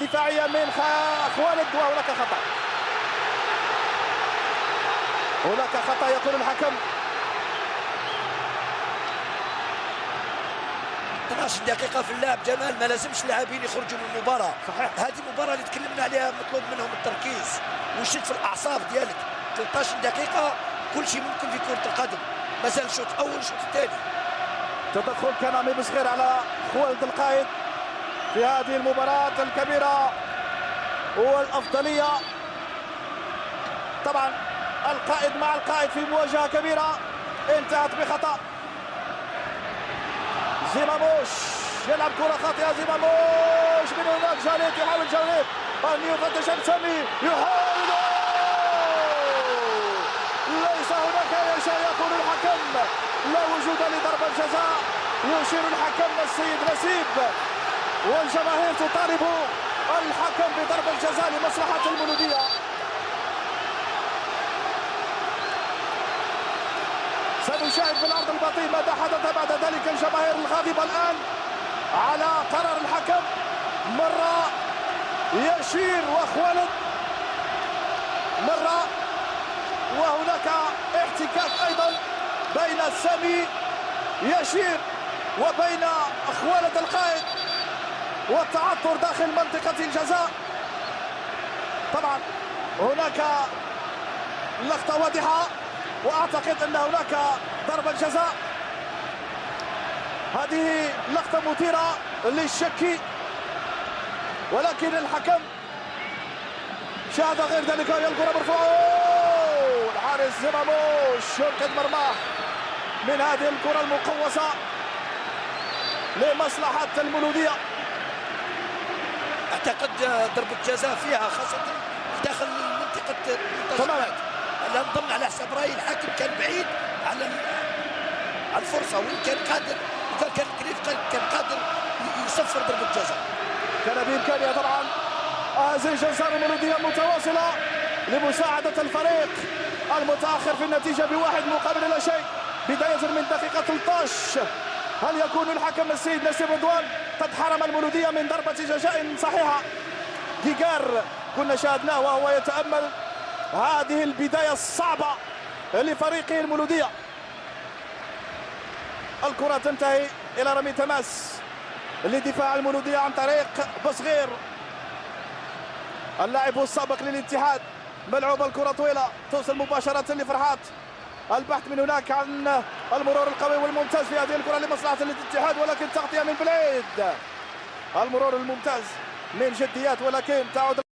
دفاعية من خوالد وهناك خطأ. هناك خطأ يقول الحكم. 12 دقيقة في اللعب. جمال ما لازمش اللاعبين يخرجوا من المباراة. صحيح. هذه المباراة اللي تكلمنا عليها مطلوب منهم التركيز. والشد في الأعصاب ديالك. 13 دقيقة كل شيء ممكن في كرة القدم. مازال الشوط الأول والشوط الثاني. تدخل كان عمي بصغير على خوالد القائد. في هذه المباراة الكبيرة والأفضلية. طبعا القائد مع القائد في مواجهة كبيرة. انتهت بخطأ. زيماموش يلعب كرة خاطئة. زيماموش من هناك. جاريت يحاول جاريت أن يفتش السمي يحاول ليس هناك أي شيء يقول الحكم. لا وجود لضربة جزاء. يشير الحكم السيد نسيب. والجماهير تطالب الحكم بضربة جزاء لمصلحة المولودية سنشاهد في الأرض البطيء ماذا حدث بعد ذلك الجماهير الغاضبة الآن على قرار الحكم؟ مرة يشير وخوالد مرة وهناك احتكاك أيضا بين سامي يشير وبين خوالد القائد. والتعثر داخل منطقة الجزاء. طبعا هناك لقطة واضحة وأعتقد أن هناك ضربة جزاء. هذه لقطة مثيرة للشك ولكن الحكم شاهد غير ذلك هي الكرة مرفوعة. الحارس زماموش ينقذ مرماه من هذه الكرة المقوسه لمصلحة المولوديه اعتقد ضربة جزاء فيها خاصة داخل منطقة تماما لأن ضمن على حساب رايي الحكم كان بعيد على على الفرصة وإن كان قادر اذا كان كريف كان قادر يصفر ضربة جزاء. كان بامكانها طبعا هذه الجزاء المولوديه المتواصلة لمساعدة الفريق المتأخر في النتيجة بواحد مقابل لا شيء. بداية من دقيقة 13 هل يكون الحكم السيد نسيب رضوان؟ قد حرم المولودية من ضربة جزاء صحيحة. جيجار كنا شاهدناه وهو يتأمل. هذه البداية الصعبة لفريقه المولودية. الكرة تنتهي إلى رمي تماس لدفاع المولودية عن طريق بصغير. اللاعب السابق للاتحاد ملعوب الكرة طويلة توصل مباشرة لفرحات. البحث من هناك عن المرور القوي والممتاز في هذه الكرة لمصلحة الاتحاد ولكن تغطية من بليد. المرور الممتاز من جديات ولكن تعود